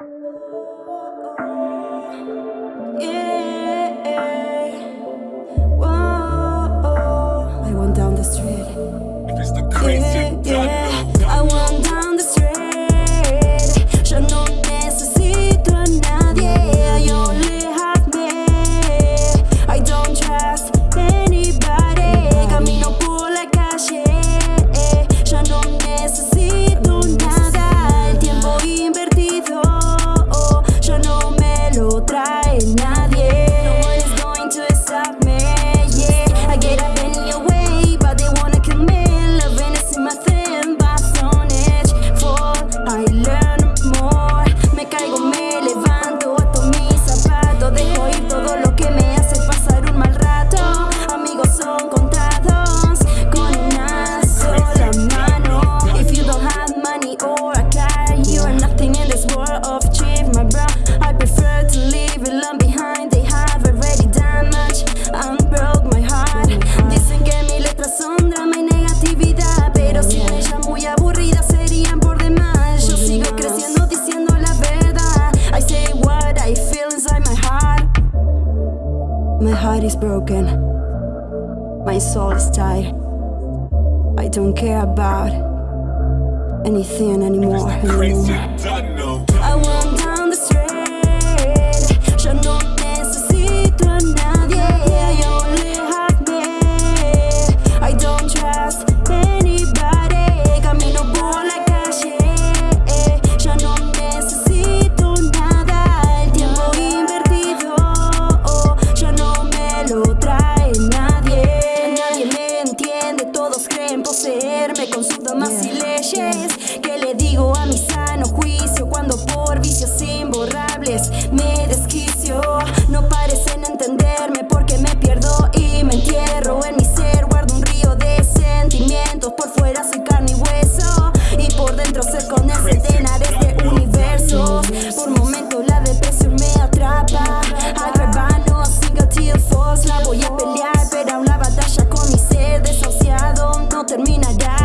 I went down the street. If it's the My heart is broken. My soul is tired. I don't care about anything anymore. I want poseerme con sus damas y leyes. ¿Qué le digo a mi sano juicio cuando por vicios imborrables me I got